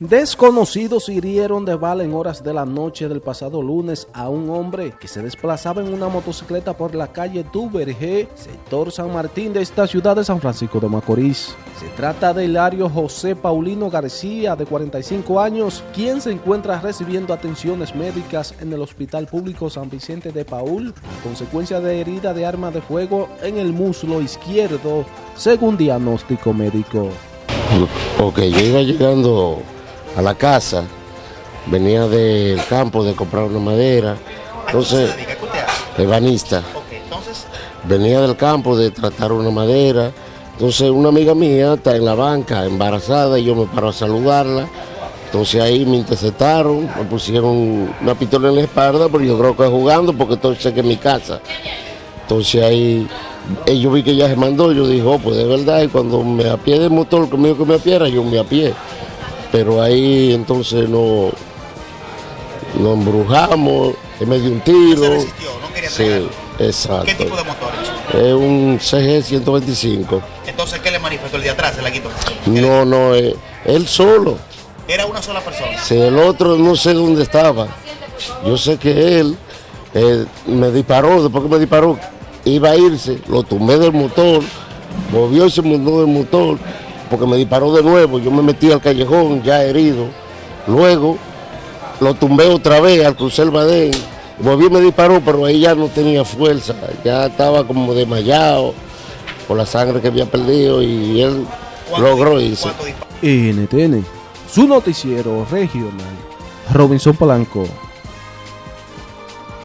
Desconocidos hirieron de bala en horas de la noche del pasado lunes a un hombre que se desplazaba en una motocicleta por la calle Duvergé, sector San Martín de esta ciudad de San Francisco de Macorís. Se trata de Hilario José Paulino García, de 45 años, quien se encuentra recibiendo atenciones médicas en el Hospital Público San Vicente de Paul, consecuencia de herida de arma de fuego en el muslo izquierdo, según diagnóstico médico. Ok, yo iba llegando a la casa, venía del campo de comprar una madera, entonces, ebanista, venía del campo de tratar una madera, entonces una amiga mía está en la banca embarazada y yo me paro a saludarla, entonces ahí me interceptaron, me pusieron una pistola en la espalda, pero yo creo que jugando porque entonces que es mi casa. Entonces ahí eh, yo vi que ella se mandó, yo dije, oh, pues de verdad, y cuando me apié del motor, conmigo que me apiera, yo me apié pero ahí entonces no nos embrujamos, en medio de un tiro. ¿Se resistió? ¿No quería Sí, exacto. ¿Qué tipo de motor es? Un CG 125. Entonces, ¿qué le manifestó el de atrás? ¿Se la quitó? No, no, eh, él solo. Era una sola persona. Si el otro no sé dónde estaba. Yo sé que él eh, me disparó, después que me disparó, iba a irse, lo tomé del motor, movió y se movió del motor, porque me disparó de nuevo, yo me metí al callejón ya herido, luego lo tumbé otra vez al cruzar el badén, volví y me disparó, pero ahí ya no tenía fuerza, ya estaba como desmayado por la sangre que había perdido y él logró irse. NTN, su noticiero regional, Robinson Polanco.